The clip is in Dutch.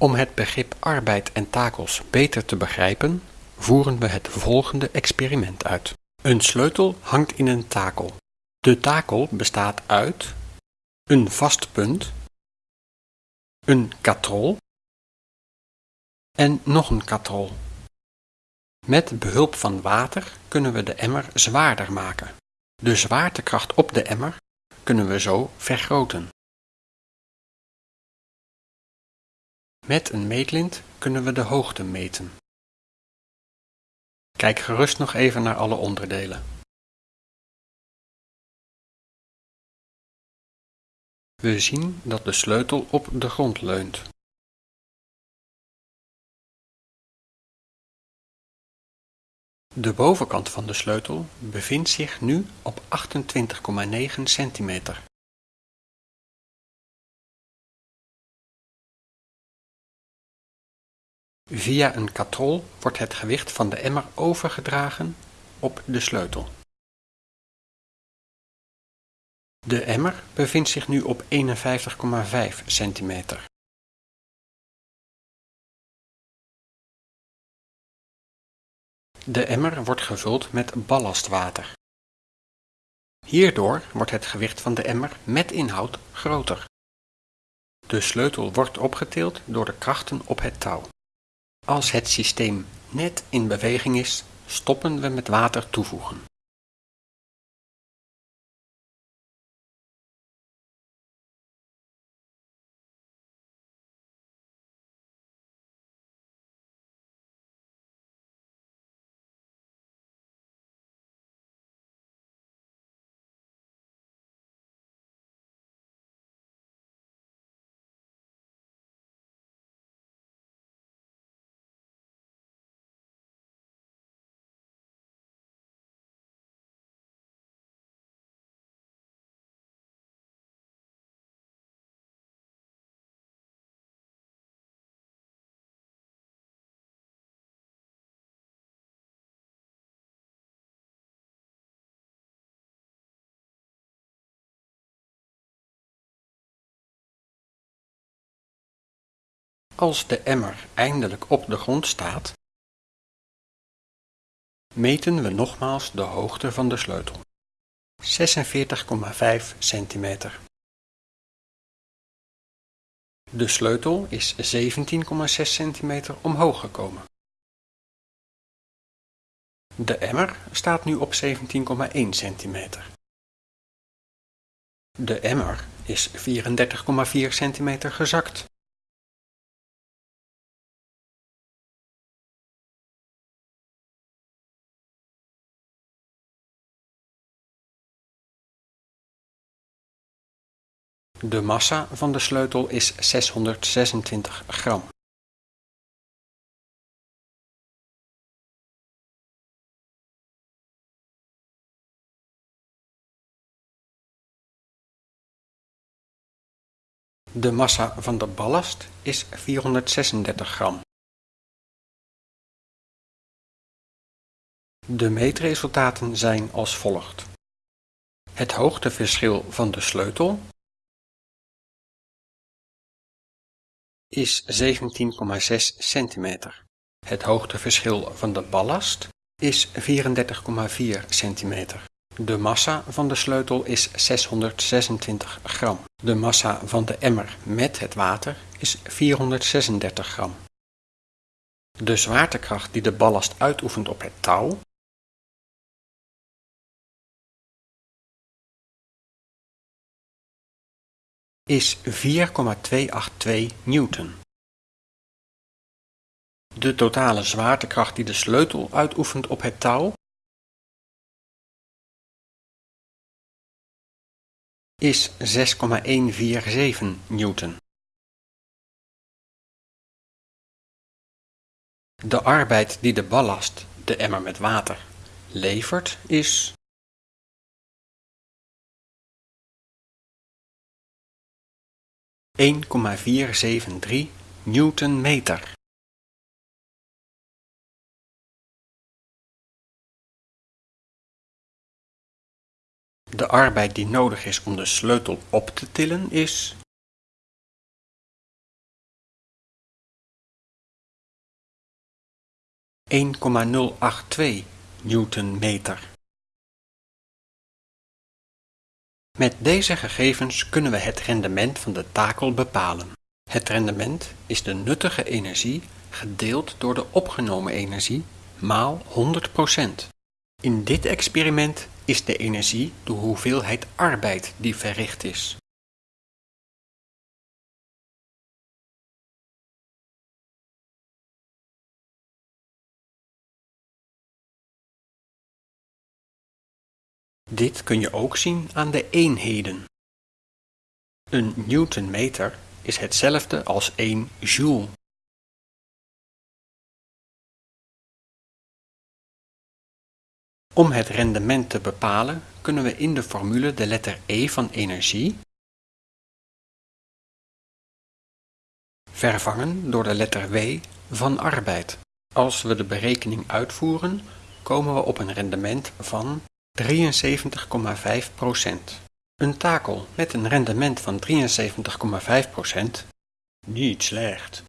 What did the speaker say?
Om het begrip arbeid en takels beter te begrijpen, voeren we het volgende experiment uit. Een sleutel hangt in een takel. De takel bestaat uit een vast punt, een katrol en nog een katrol. Met behulp van water kunnen we de emmer zwaarder maken. De zwaartekracht op de emmer kunnen we zo vergroten. Met een meetlint kunnen we de hoogte meten. Kijk gerust nog even naar alle onderdelen. We zien dat de sleutel op de grond leunt. De bovenkant van de sleutel bevindt zich nu op 28,9 centimeter. Via een katrol wordt het gewicht van de emmer overgedragen op de sleutel. De emmer bevindt zich nu op 51,5 centimeter. De emmer wordt gevuld met ballastwater. Hierdoor wordt het gewicht van de emmer met inhoud groter. De sleutel wordt opgetild door de krachten op het touw. Als het systeem net in beweging is, stoppen we met water toevoegen. Als de emmer eindelijk op de grond staat, meten we nogmaals de hoogte van de sleutel. 46,5 centimeter. De sleutel is 17,6 centimeter omhoog gekomen. De emmer staat nu op 17,1 centimeter. De emmer is 34,4 centimeter gezakt. De massa van de sleutel is 626 gram. De massa van de ballast is 436 gram. De meetresultaten zijn als volgt. Het hoogteverschil van de sleutel is 17,6 centimeter. Het hoogteverschil van de ballast is 34,4 centimeter. De massa van de sleutel is 626 gram. De massa van de emmer met het water is 436 gram. De zwaartekracht die de ballast uitoefent op het touw is 4,282 newton. De totale zwaartekracht die de sleutel uitoefent op het touw is 6,147 newton. De arbeid die de ballast, de emmer met water, levert is 1,473 newtonmeter. De arbeid die nodig is om de sleutel op te tillen is ...1,082 newtonmeter. Met deze gegevens kunnen we het rendement van de takel bepalen. Het rendement is de nuttige energie gedeeld door de opgenomen energie maal 100%. In dit experiment is de energie de hoeveelheid arbeid die verricht is. Dit kun je ook zien aan de eenheden. Een newtonmeter is hetzelfde als 1 joule. Om het rendement te bepalen kunnen we in de formule de letter E van energie vervangen door de letter W van arbeid. Als we de berekening uitvoeren, komen we op een rendement van 73,5% Een takel met een rendement van 73,5% niet slecht.